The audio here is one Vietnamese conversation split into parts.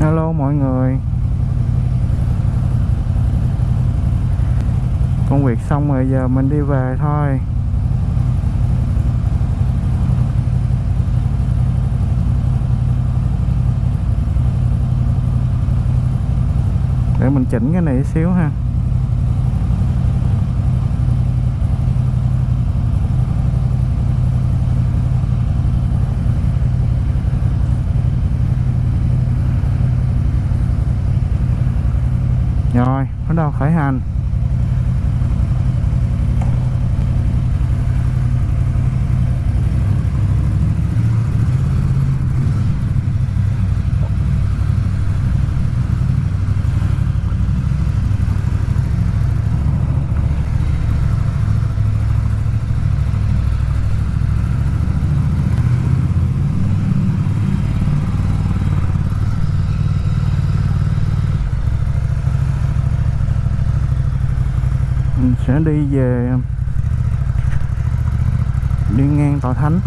alo mọi người. Công việc xong rồi, giờ mình đi về thôi. Để mình chỉnh cái này xíu ha. Rồi, bắt đầu khởi hành. Đi về đi ngang tòa thánh.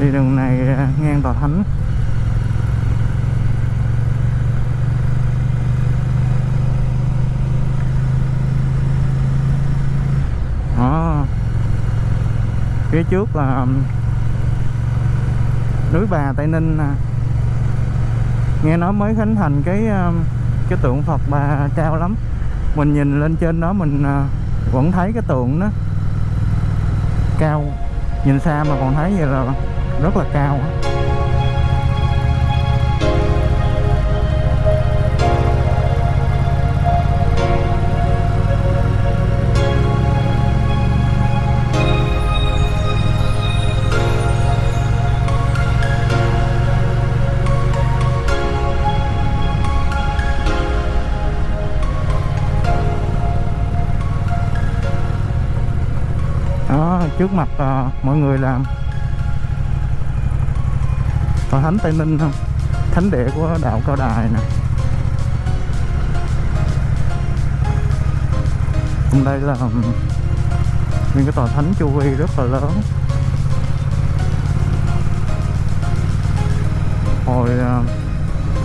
Đi đường này à, ngang tòa thánh. Đó. Phía trước là núi bà tây ninh nè. Nghe nói mới khánh thành cái cái tượng phật bà cao lắm. Mình nhìn lên trên đó mình à, vẫn thấy cái tượng đó. Cao. Nhìn xa mà còn thấy vậy là rất là cao đó trước mặt ờ, mọi người làm tòa thánh tây ninh không? Thánh địa của đạo cao đài nè. Hôm đây là nguyên cái tòa thánh chu vi rất là lớn. Hồi ờ,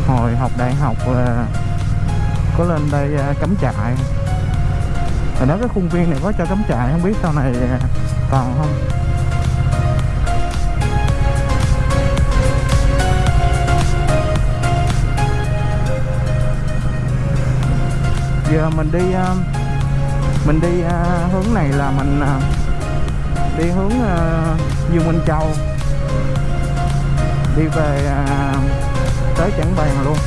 hồi học đại học là có lên đây ờ, cắm trại. Hồi đó cái khuôn viên này có cho cắm trại, không biết sau này ờ, còn không? Giờ mình đi à, mình đi à, hướng này là mình à, đi hướng Dương Minh Châu. Đi về tới Trảng Bàng luôn.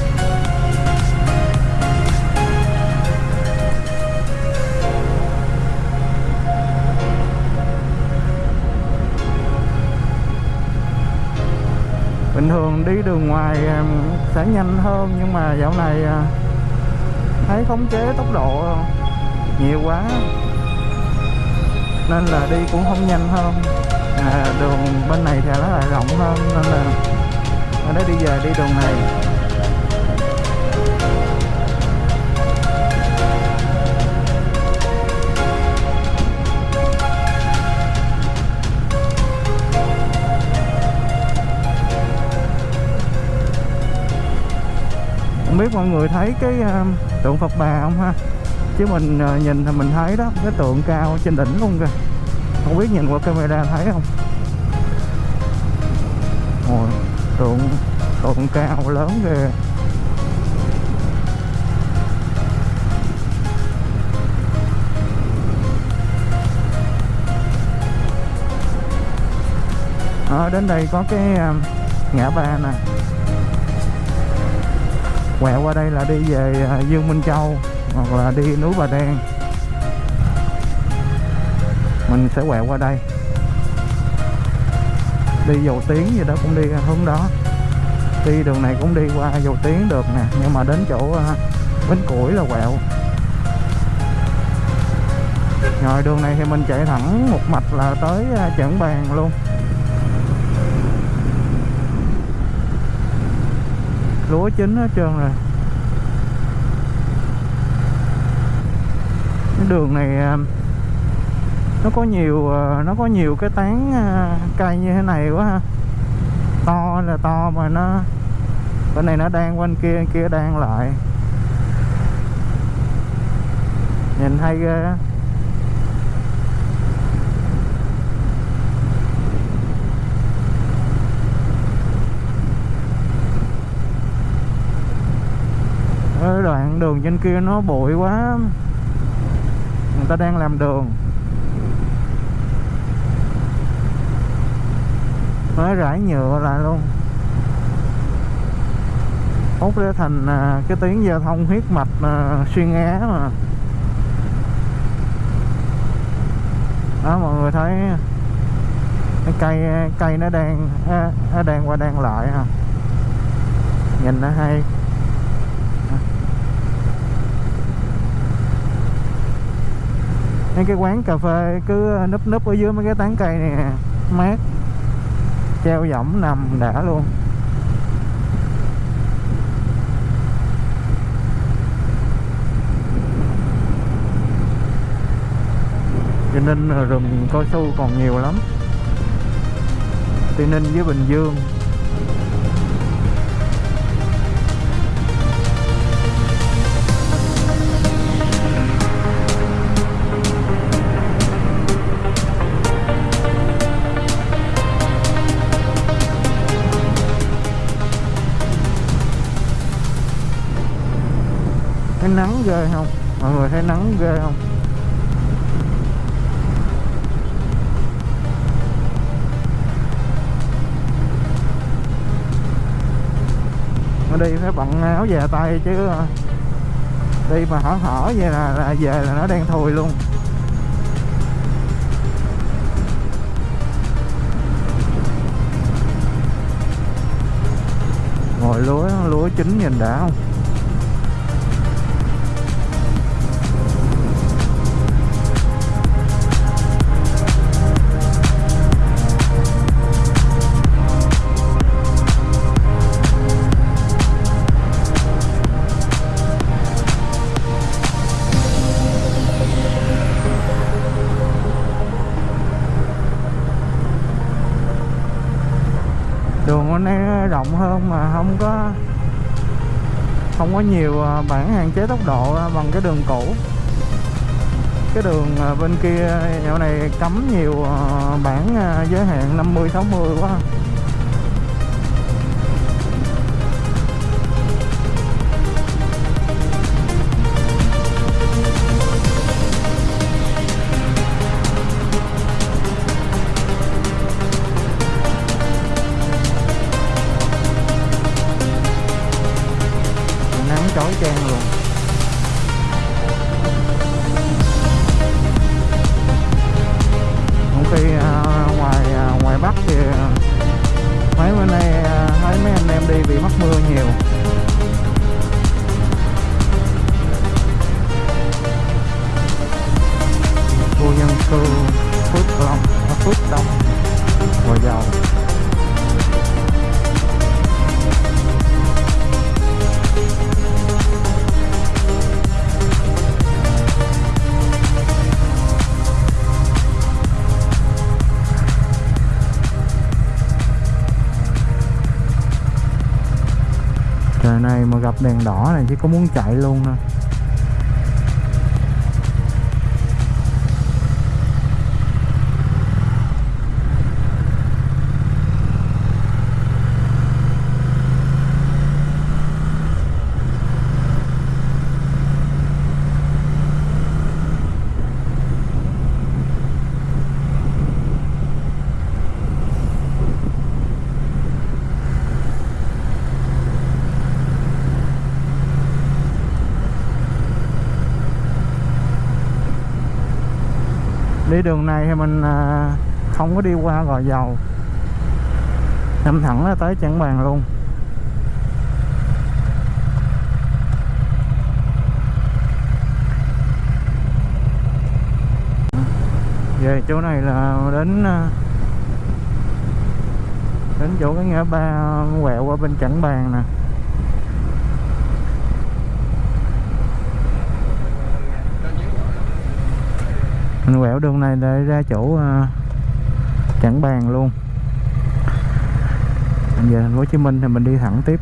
Bình thường đi đường ngoài sẽ nhanh hơn nhưng mà dạo này thấy khống chế tốc độ nhiều quá. Nên là đi cũng không nhanh hơn. À, đường bên này thì nó lại rộng hơn nên là ở đây đi về đi đường này. Không biết mọi người thấy cái um, tượng Phật bà không ha? Chứ mình ờ, nhìn thì mình thấy đó cái tượng cao trên đỉnh luôn kìa. Không biết nhìn qua camera thấy không? Ôi, tượng tượng cao lớn kìa. À, đến đây có cái ờ, ngã ba nè quẹo qua đây là đi về à, Dương Minh Châu hoặc là đi núi Bà Đen. Mình sẽ quẹo qua đây. Đi dầu tiếng gì đó cũng đi hướng đó. Đi đường này cũng đi qua dầu tiếng được nè nhưng mà đến chỗ à, bến củi là quẹo. Rồi đường này thì mình chạy thẳng một mạch là tới uh, Trảng luôn. Lúa chín hết trơn rồi. Cái đường này à, nó có nhiều à, nó có nhiều cái tán à, cây như thế này quá ha. To là to mà nó, bên này nó đang, bên kia bên kia đang lại. Nhìn hay ghê á. Đoạn đường trên kia nó bụi quá. Người ta đang làm đường. Mới rải nhựa lại luôn. Hút ra thành à, cái tuyến giao thông huyết mạch à, xuyên á mà. Đó mọi người thấy cái cây cây nó đang nó đang qua đang lại à. nhìn nó hay. Mấy cái quán cà phê cứ núp núp ở dưới mấy cái tán cây này mát. Treo võng nằm đã luôn. Cho nên rừng cao su còn nhiều lắm. Tây Ninh với Bình Dương. Thấy nắng ghê không? Mọi người thấy nắng ghê không? Mà đi phải bận áo về tay chứ. Đi mà hở hở vậy là, là về là nó đen thui luôn. Ngồi lúa lúa chín nhìn đã không? Đường bên đây rộng hơn mà không có không có nhiều à, bản hạn chế tốc độ bằng cái đường cũ. Cái đường à, bên kia à, dạo này cấm nhiều bản giới hạn 50 60 quá. Đi à, ngoài à, ngoài Bắc thì à, mấy bên đây thấy mấy anh em đi bị mắc mưa nhiều. Gặp đèn đỏ này chứ có muốn chạy luôn thôi đi đường này thì mình à, không có đi qua gò dầu. Nhắm thẳng là tới chẳng bàn luôn. Về chỗ này là đến à, đến chỗ cái ngã ba quẹo qua bên chẳng bàn nè. Mình quẹo đường này để ra chỗ ờ, uh, chẳng bàn luôn. Về thành phố Hồ Chí Minh thì mình đi thẳng tiếp.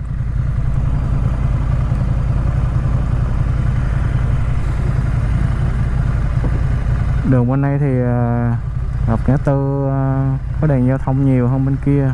Đường bên này thì ờ, uh, gặp ngã tư uh, có đèn giao thông nhiều hơn bên kia.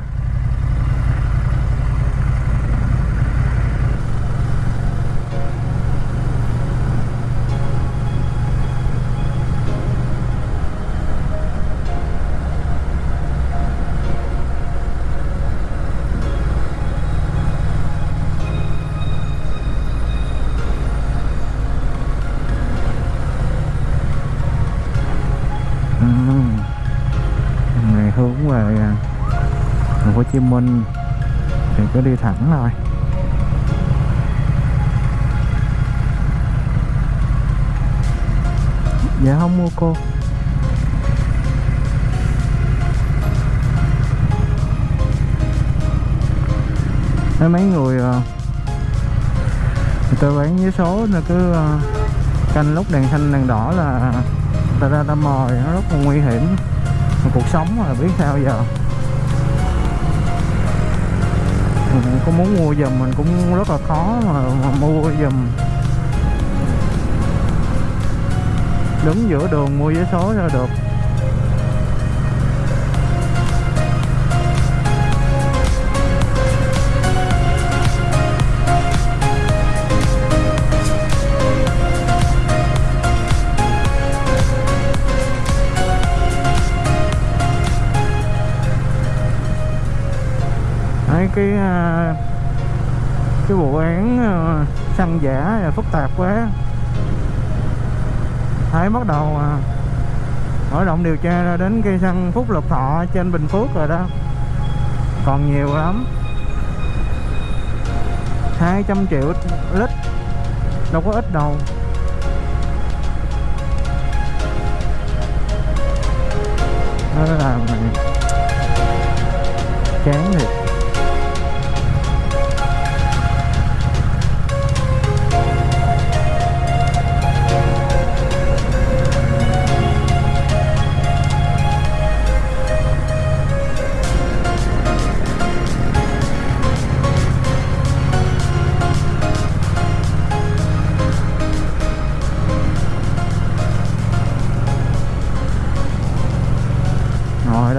Mình Minh thì cứ đi thẳng thôi. Dạ không mua cô. Thấy mấy người ờ, người ta bán với số là cứ ờ, canh lúc đèn xanh, đèn đỏ là ờ, ta ra ta mời, nó rất là nguy hiểm. Cuộc sống là biết sao giờ. Mình có muốn mua giùm mình cũng rất là khó mà, mà mua giùm. Đứng giữa đường mua vé số ra được. Mấy cái à, cái vụ án à, xăng giả là phức tạp quá. Thấy bắt đầu à, mở rộng điều tra ra đến cây xăng Phúc Lộc Thọ trên Bình Phước rồi đó. Còn nhiều lắm. 200 triệu lít, đâu có ít đâu. Nó làm chán thiệt.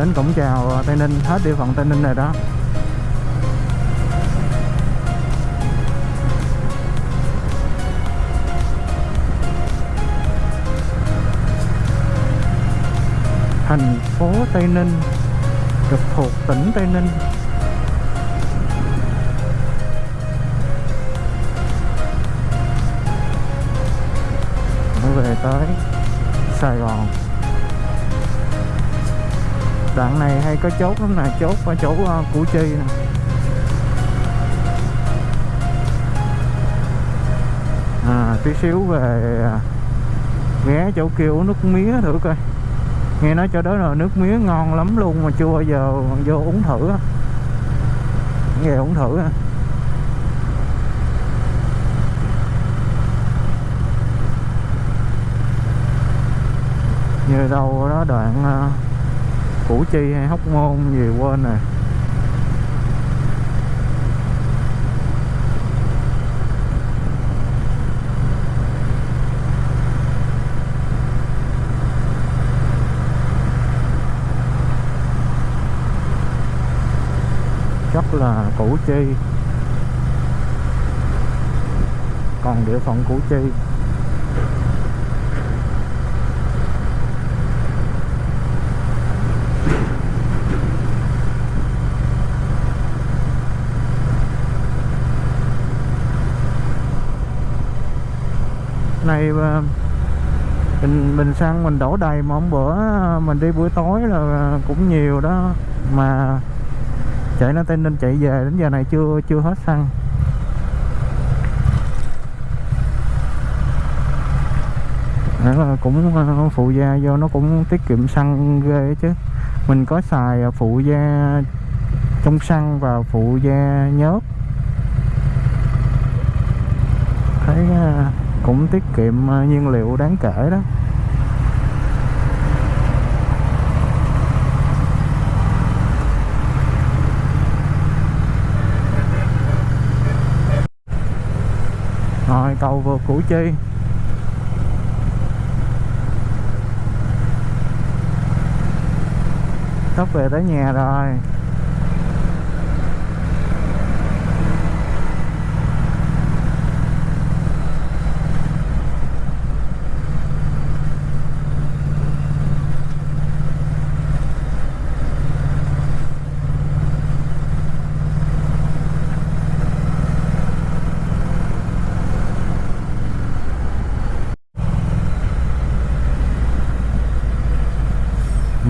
Đến cổng chào Tây Ninh, hết địa phận Tây Ninh rồi đó. Thành phố Tây Ninh trực thuộc tỉnh Tây Ninh. Mới về tới Sài Gòn đoạn này hay có chốt lắm nè chốt ở chỗ uh, Củ Chi nè. À tí xíu về à, ghé chỗ kia uống nước mía thử coi. Nghe nói chỗ đó là nước mía ngon lắm luôn mà chưa bao giờ vô uống thử Nghe uống thử như đâu đó đoạn uh, Củ Chi hay Hóc Môn gì quên rồi. Chắc là Củ Chi. Còn địa phận Củ Chi. Này ờ, mình mình xăng mình đổ đầy mà hôm bữa ờ, mình đi buổi tối là ờ, cũng nhiều đó. Mà chạy nó tên nên chạy về đến giờ này chưa chưa hết xăng. Đó là cũng phụ gia do nó cũng tiết kiệm xăng ghê chứ. Mình có xài phụ gia trong xăng và phụ gia nhớt thấy ờ, cũng tiết kiệm ờ, nhiên liệu đáng kể đó. Rồi, cầu vượt Củ Chi. Sắp về tới nhà rồi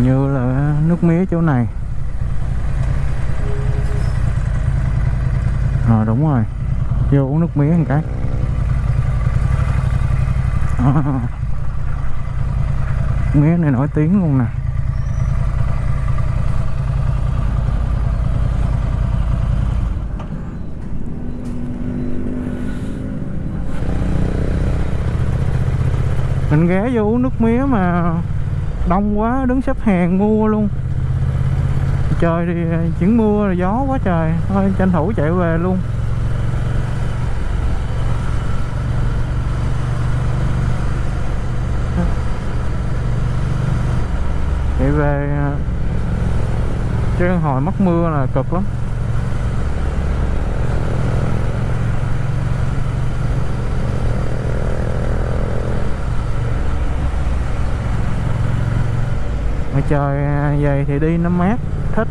như là nước mía chỗ này. À đúng rồi. Vô uống nước mía một cái. À, mía này nổi tiếng luôn nè. Mình ghé vô uống nước mía mà đông quá đứng xếp hàng mua luôn trời thì ờ, chuyển mưa rồi gió quá trời. Thôi, tranh thủ chạy về luôn. Chạy về ờ, chứ hồi mất mưa là cực lắm. Mà trời ờ, vậy thì đi nó mát thích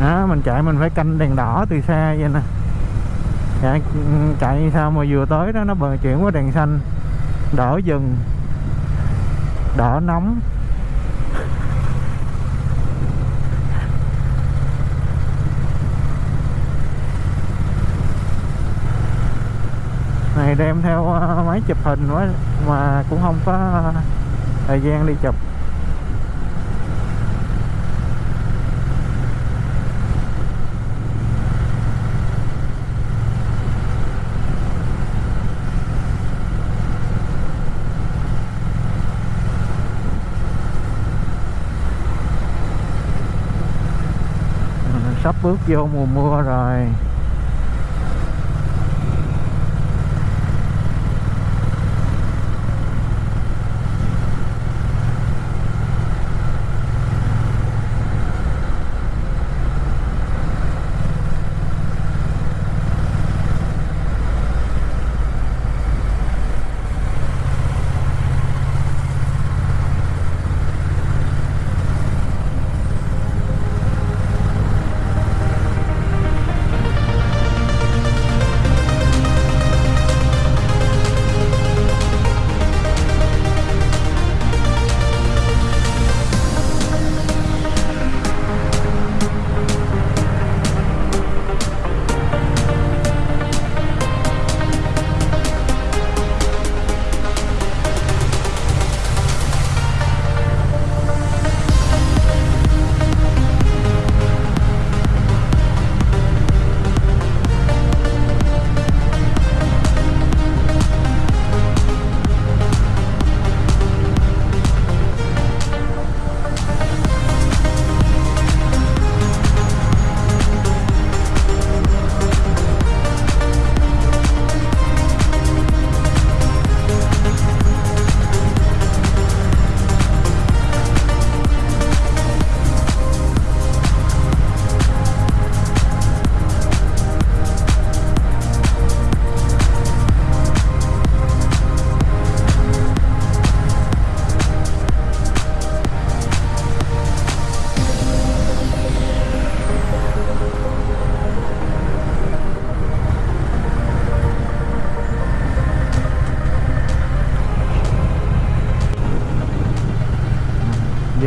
đó mình chạy mình phải canh đèn đỏ từ xa vậy nè. Chạy, chạy sao mà vừa tới đó nó bờ chuyển qua đèn xanh. Đỏ dừng. Đỏ nóng. Này đem theo ờ, máy chụp hình quá mà cũng không có thời gian đi chụp sắp bước vô mùa mưa rồi.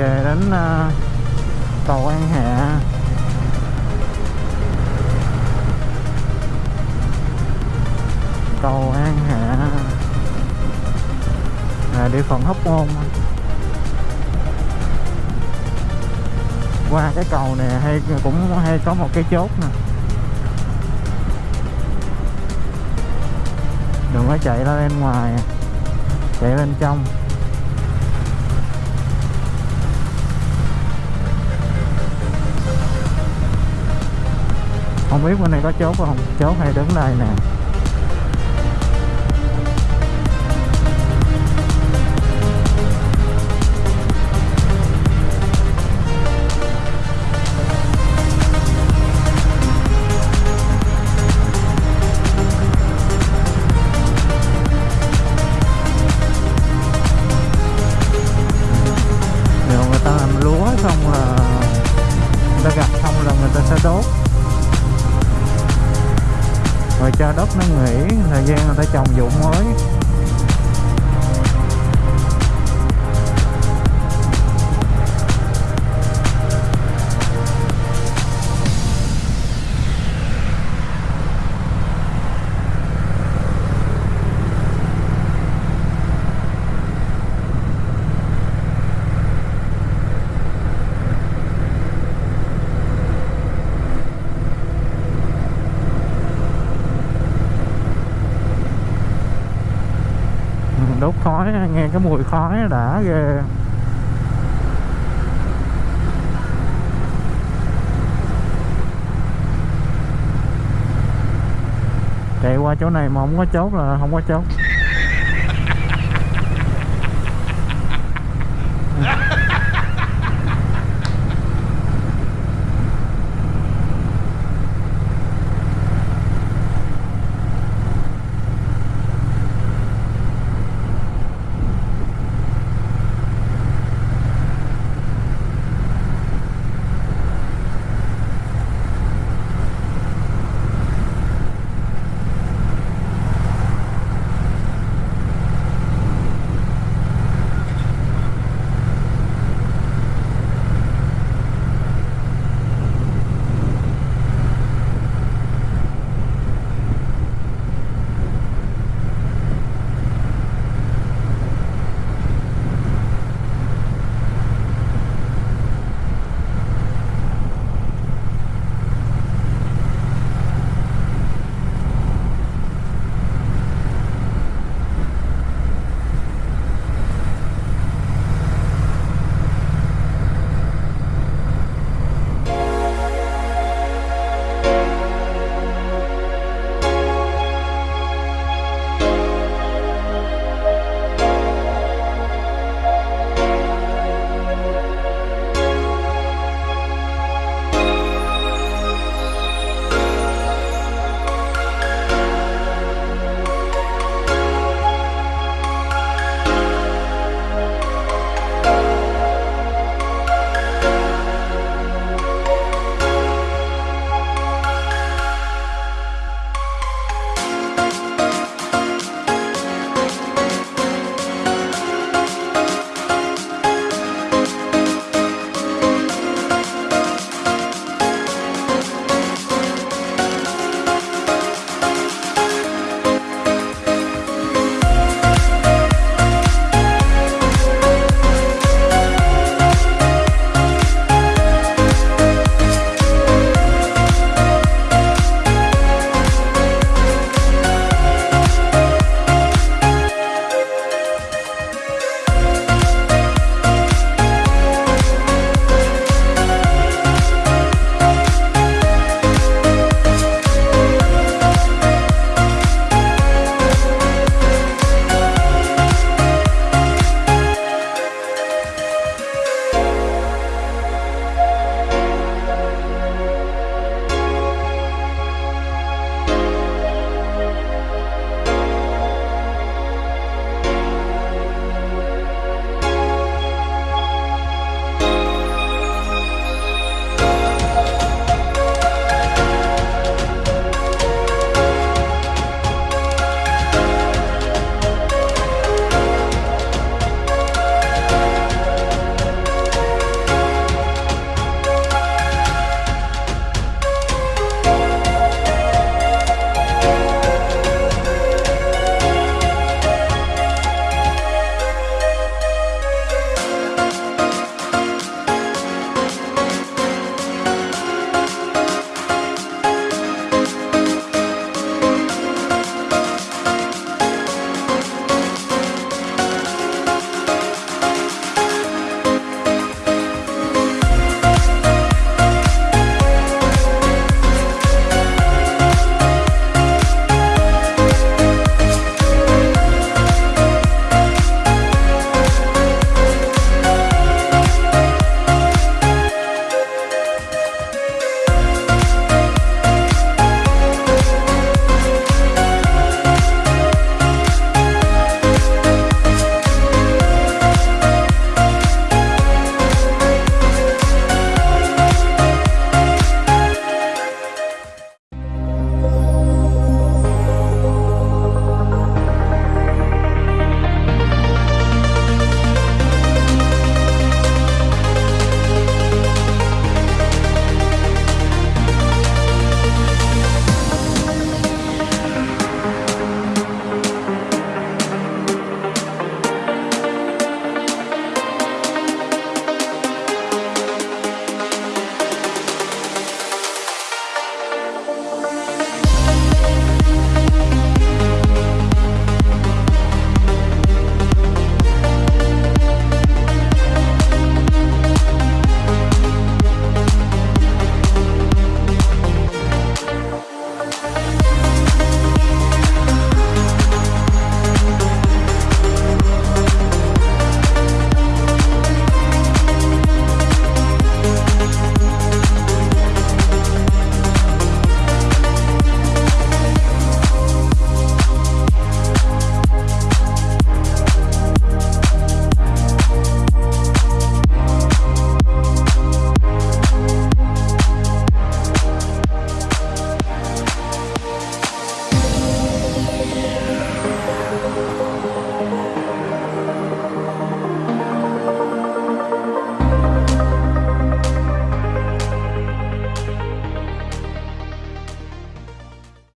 Về đến uh, cầu An Hạ. Cầu An Hạ. Là địa phận Hóc Môn. Qua cái cầu này hay cũng hay có một cái chốt nè. Đừng có chạy ra bên ngoài chạy bên trong. Không biết bên này có chốt không? Chốt hay đứng đây nè. Nếu người ta làm lúa xong là người ta gặt xong là người ta sẽ đốt cho đất nó nghỉ thời gian người ta trồng vụ mới. Nghe cái mùi khói đã ghê. Chạy qua chỗ này mà không có chốt là không có chốt.